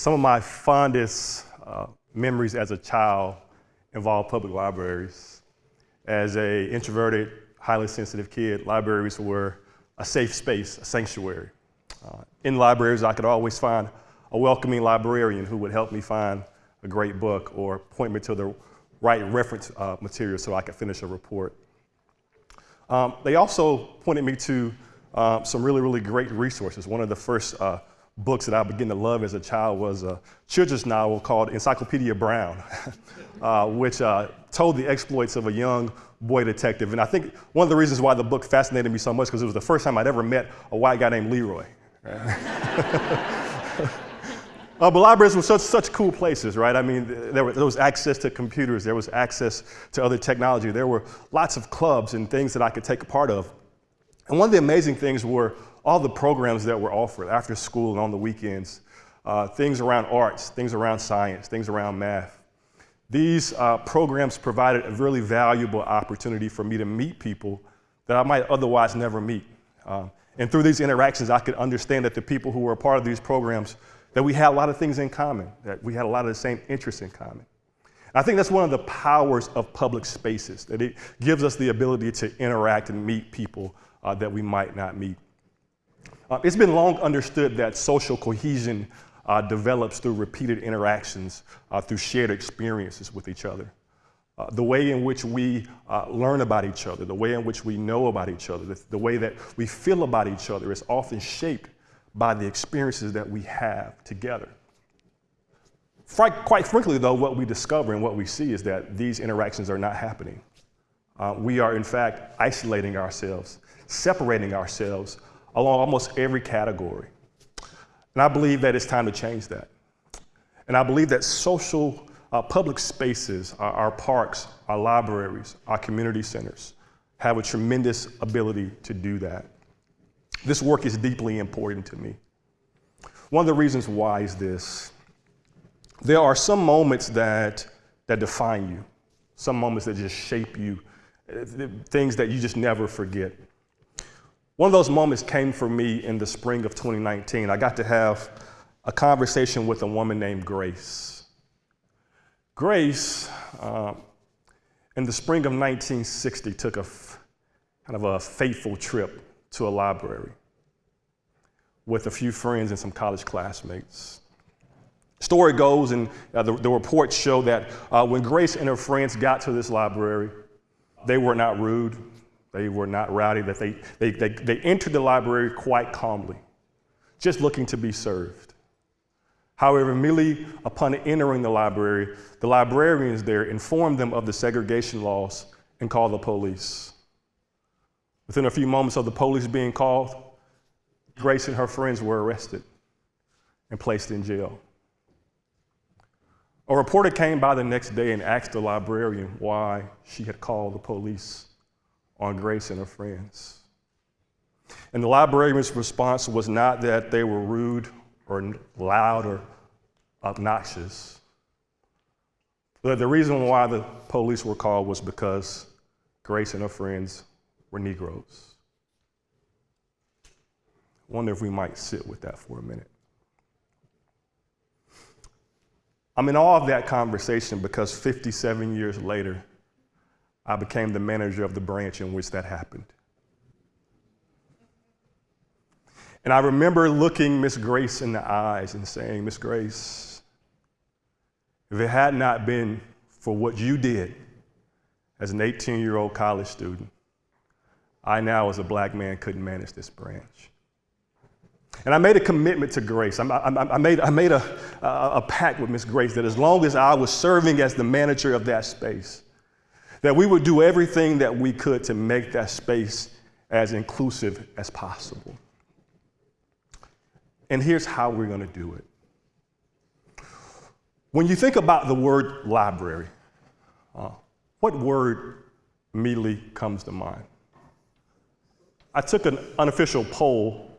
Some of my fondest uh, memories as a child involve public libraries. As a introverted, highly sensitive kid, libraries were a safe space, a sanctuary. Uh, in libraries, I could always find a welcoming librarian who would help me find a great book or point me to the right reference uh, material so I could finish a report. Um, they also pointed me to uh, some really, really great resources. One of the first uh, books that I began to love as a child was a children's novel called Encyclopedia Brown, uh, which uh, told the exploits of a young boy detective. And I think one of the reasons why the book fascinated me so much because it was the first time I'd ever met a white guy named Leroy. Right? uh, but libraries were such, such cool places, right? I mean, there, were, there was access to computers, there was access to other technology, there were lots of clubs and things that I could take a part of. And one of the amazing things were all the programs that were offered after school and on the weekends, uh, things around arts, things around science, things around math. These uh, programs provided a really valuable opportunity for me to meet people that I might otherwise never meet. Uh, and through these interactions, I could understand that the people who were a part of these programs, that we had a lot of things in common, that we had a lot of the same interests in common. I think that's one of the powers of public spaces, that it gives us the ability to interact and meet people uh, that we might not meet. Uh, it's been long understood that social cohesion uh, develops through repeated interactions, uh, through shared experiences with each other. Uh, the way in which we uh, learn about each other, the way in which we know about each other, the, the way that we feel about each other is often shaped by the experiences that we have together. Quite frankly, though, what we discover and what we see is that these interactions are not happening. Uh, we are, in fact, isolating ourselves, separating ourselves along almost every category. And I believe that it's time to change that. And I believe that social uh, public spaces, our, our parks, our libraries, our community centers have a tremendous ability to do that. This work is deeply important to me. One of the reasons why is this. There are some moments that, that define you, some moments that just shape you, uh, things that you just never forget. One of those moments came for me in the spring of 2019. I got to have a conversation with a woman named Grace. Grace, uh, in the spring of 1960, took a kind of a fateful trip to a library with a few friends and some college classmates. Story goes, and uh, the, the, reports show that uh, when Grace and her friends got to this library, they were not rude, they were not rowdy, that they, they, they, they entered the library quite calmly, just looking to be served. However, immediately upon entering the library, the librarians there informed them of the segregation laws and called the police. Within a few moments of the police being called, Grace and her friends were arrested and placed in jail. A reporter came by the next day and asked the librarian why she had called the police on Grace and her friends. And the librarian's response was not that they were rude or loud or obnoxious. But the reason why the police were called was because Grace and her friends were Negroes. Wonder if we might sit with that for a minute. I'm in awe of that conversation because 57 years later, I became the manager of the branch in which that happened. And I remember looking Miss Grace in the eyes and saying, Miss Grace, if it had not been for what you did as an 18 year old college student, I now, as a black man, couldn't manage this branch. And I made a commitment to Grace. I, I, I made, I made a, a, a pact with Miss Grace that as long as I was serving as the manager of that space, that we would do everything that we could to make that space as inclusive as possible. And here's how we're going to do it. When you think about the word library, uh, what word immediately comes to mind? I took an unofficial poll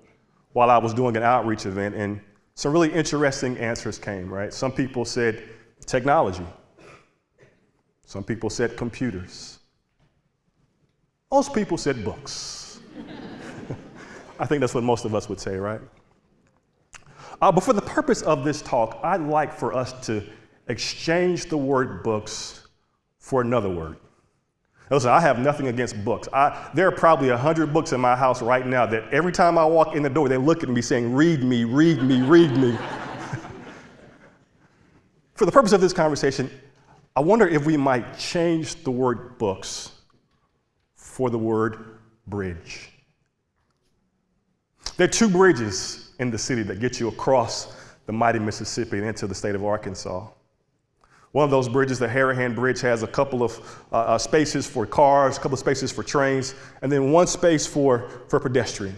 while I was doing an outreach event, and some really interesting answers came, right? Some people said technology. Some people said computers. Most people said books. I think that's what most of us would say, right? Uh, but for the purpose of this talk, I'd like for us to exchange the word books for another word. Listen, I have nothing against books. I, there are probably a hundred books in my house right now that every time I walk in the door, they look at me saying, read me, read me, read me. For the purpose of this conversation, I wonder if we might change the word books for the word bridge. There are two bridges in the city that get you across the mighty Mississippi and into the state of Arkansas. One of those bridges, the Harahan Bridge, has a couple of uh, uh, spaces for cars, a couple of spaces for trains, and then one space for, for pedestrian.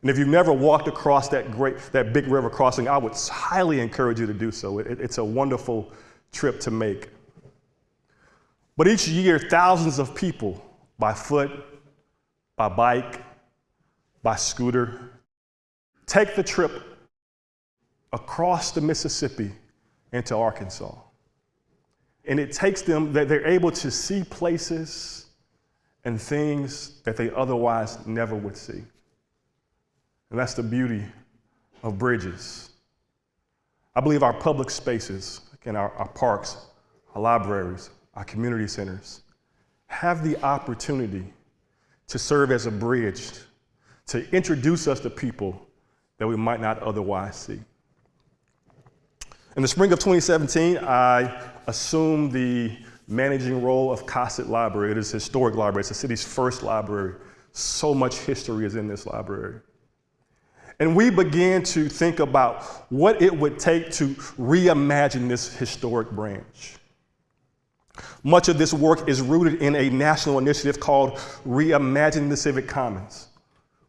And if you've never walked across that great, that big river crossing, I would highly encourage you to do so. It, it's a wonderful trip to make. But each year, thousands of people by foot, by bike, by scooter, take the trip across the Mississippi into Arkansas. And it takes them that they're able to see places and things that they otherwise never would see. And that's the beauty of bridges. I believe our public spaces, again, our, our parks, our libraries, our community centers, have the opportunity to serve as a bridge to introduce us to people that we might not otherwise see. In the spring of 2017, I assumed the managing role of Cossitt Library. It is a historic library. It's the city's first library. So much history is in this library. And we began to think about what it would take to reimagine this historic branch. Much of this work is rooted in a national initiative called Reimagine the Civic Commons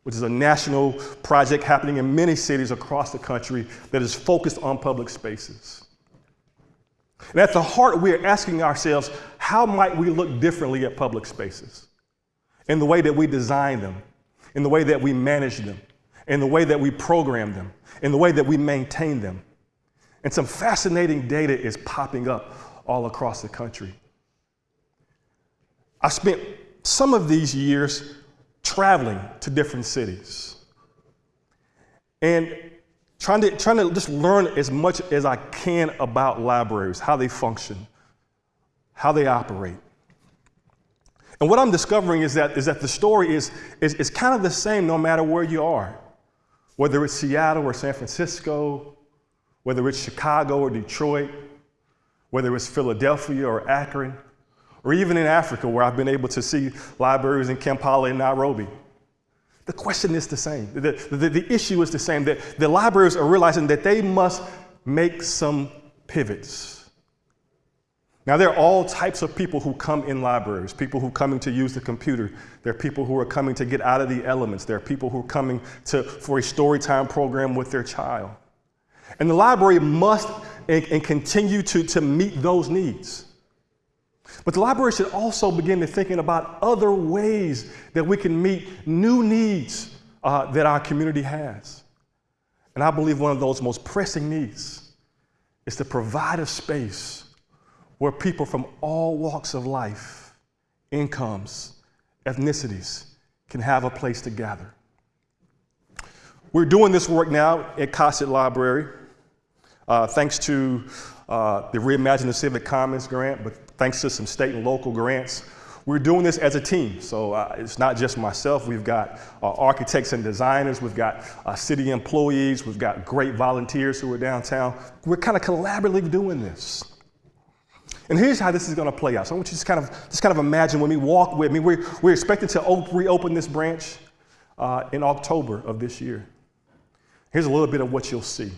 which is a national project happening in many cities across the country that is focused on public spaces. And at the heart, we are asking ourselves, how might we look differently at public spaces? In the way that we design them, in the way that we manage them, in the way that we program them, in the way that we maintain them. And some fascinating data is popping up all across the country. I spent some of these years traveling to different cities and trying to, trying to just learn as much as I can about libraries, how they function, how they operate. And what I'm discovering is that, is that the story is, is, is kind of the same no matter where you are, whether it's Seattle or San Francisco, whether it's Chicago or Detroit, whether it's Philadelphia or Akron or even in Africa, where I've been able to see libraries in Kampala and Nairobi. The question is the same. The, the, the issue is the same that the libraries are realizing that they must make some pivots. Now, there are all types of people who come in libraries, people who are coming to use the computer. There are people who are coming to get out of the elements. There are people who are coming to, for a story time program with their child. And the library must and, and continue to, to meet those needs. But the library should also begin to thinking about other ways that we can meet new needs uh, that our community has. And I believe one of those most pressing needs is to provide a space where people from all walks of life, incomes, ethnicities can have a place to gather. We're doing this work now at Cossitt Library, uh, thanks to uh, the Reimagine the Civic Commons grant, but thanks to some state and local grants. We're doing this as a team, so uh, it's not just myself. We've got uh, architects and designers, we've got uh, city employees, we've got great volunteers who are downtown. We're kind of collaboratively doing this. And here's how this is going to play out. So I want you to just kind of, just kind of imagine when we walk with me, we're, we're expected to op- reopen this branch uh, in October of this year. Here's a little bit of what you'll see.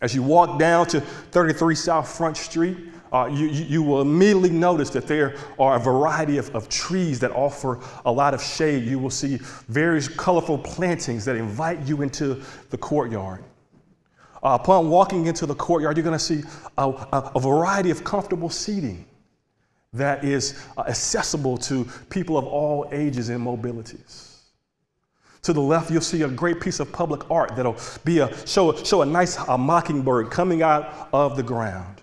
As you walk down to 33 South Front Street, uh, you, you, will immediately notice that there are a variety of, of trees that offer a lot of shade. You will see various colorful plantings that invite you into the courtyard. Uh, upon walking into the courtyard, you're going to see a, a, a, variety of comfortable seating that is uh, accessible to people of all ages and mobilities. To the left, you'll see a great piece of public art that'll be a, show, show a nice a mockingbird coming out of the ground.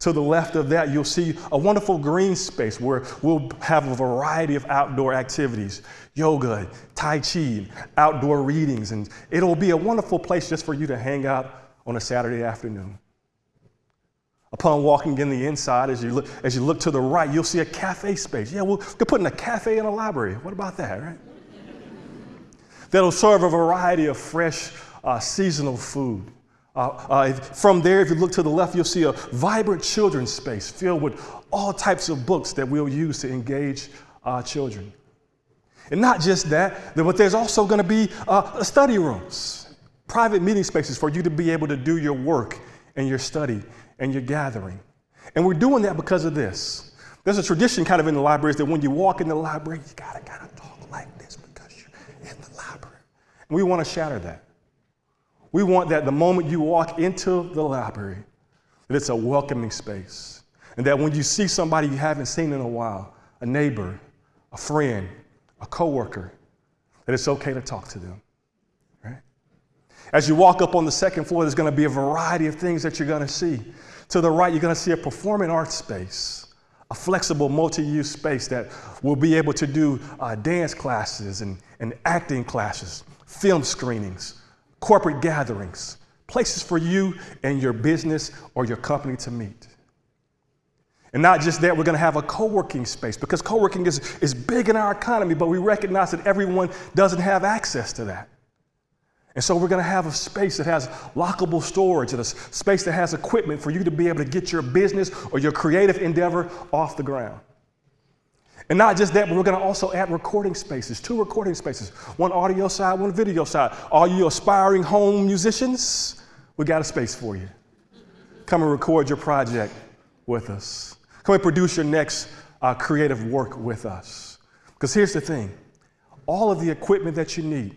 To the left of that, you'll see a wonderful green space where we'll have a variety of outdoor activities yoga, Tai Chi, outdoor readings, and it'll be a wonderful place just for you to hang out on a Saturday afternoon. Upon walking in the inside, as you look, as you look to the right, you'll see a cafe space. Yeah, we'll, we're putting a cafe in a library. What about that, right? That'll serve a variety of fresh, uh, seasonal food. Uh, uh, from there, if you look to the left, you'll see a vibrant children's space filled with all types of books that we'll use to engage our children. And not just that, but there's also going to be uh, study rooms, private meeting spaces for you to be able to do your work and your study and your gathering. And we're doing that because of this. There's a tradition kind of in the libraries that when you walk in the library, you gotta kind of talk like this because you're in the library. And we want to shatter that. We want that the moment you walk into the library, that it's a welcoming space. And that when you see somebody you haven't seen in a while, a neighbor, a friend, a coworker, that it's okay to talk to them. Right? As you walk up on the second floor, there's going to be a variety of things that you're going to see. To the right, you're going to see a performing arts space, a flexible multi use space that will be able to do uh, dance classes and, and acting classes, film screenings, corporate gatherings, places for you and your business or your company to meet. And not just that, we're going to have a co working space because co working is, is big in our economy, but we recognize that everyone doesn't have access to that. And so we're going to have a space that has lockable storage and a space that has equipment for you to be able to get your business or your creative endeavor off the ground. And not just that, but we're going to also add recording spaces, two recording spaces, one audio side, one video side. All you aspiring home musicians, we got a space for you. Come and record your project with us. Come and produce your next uh, creative work with us. Because here's the thing all of the equipment that you need,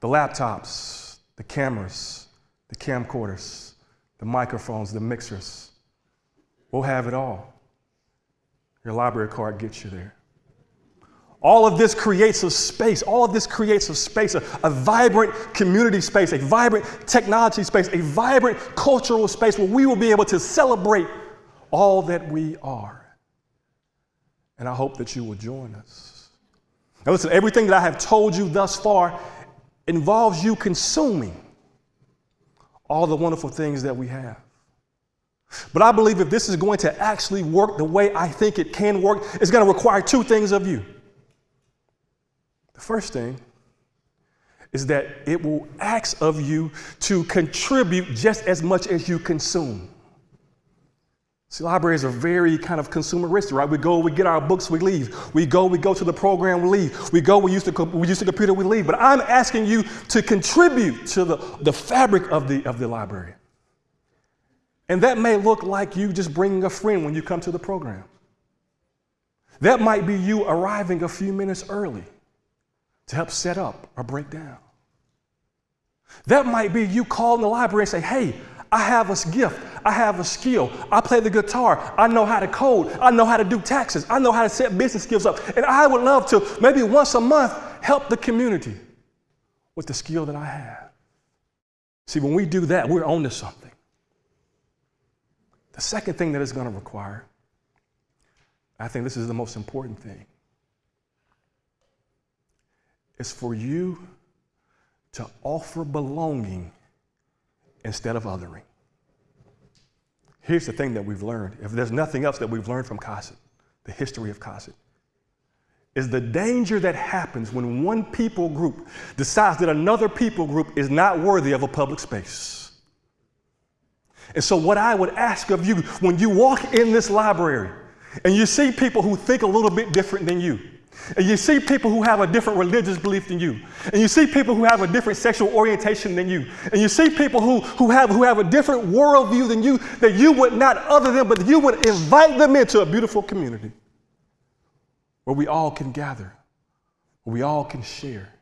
the laptops, the cameras, the camcorders, the microphones, the mixers. We'll have it all. Your library card gets you there. All of this creates a space. All of this creates a space, a, a, vibrant community space, a vibrant technology space, a vibrant cultural space where we will be able to celebrate all that we are. And I hope that you will join us. Now, listen, everything that I have told you thus far involves you consuming all the wonderful things that we have. But I believe if this is going to actually work the way I think it can work, it's going to require two things of you. The first thing is that it will ask of you to contribute just as much as you consume. See, libraries are very kind of consumeristic, right? We go, we get our books, we leave. We go, we go to the program, we leave. We go, we use the, we use the computer, we leave. But I'm asking you to contribute to the, the fabric of the, of the library. And that may look like you just bringing a friend when you come to the program. That might be you arriving a few minutes early to help set up or break down. That might be you calling the library and say, hey, I have a gift. I have a skill. I play the guitar. I know how to code. I know how to do taxes. I know how to set business skills up. And I would love to, maybe once a month, help the community with the skill that I have. See, when we do that, we're on to something. The second thing that it's going to require, I think this is the most important thing, is for you to offer belonging instead of othering. Here's the thing that we've learned. If there's nothing else that we've learned from Cossitt, the history of Cossitt, is the danger that happens when one people group decides that another people group is not worthy of a public space. And so, what I would ask of you when you walk in this library and you see people who think a little bit different than you, and you see people who have a different religious belief than you. And you see people who have a different sexual orientation than you. And you see people who, who, have, who have a different worldview than you, that you would not other them, but you would invite them into a beautiful community where we all can gather, where we all can share,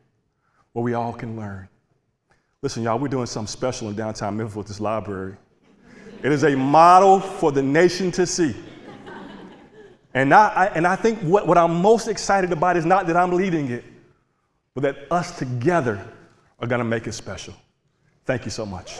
where we all can learn. Listen, y'all, we're doing something special in downtown Memphis with this library. It is a model for the nation to see. And I, and I think what, what I'm most excited about is not that I'm leading it, but that us together are going to make it special. Thank you so much.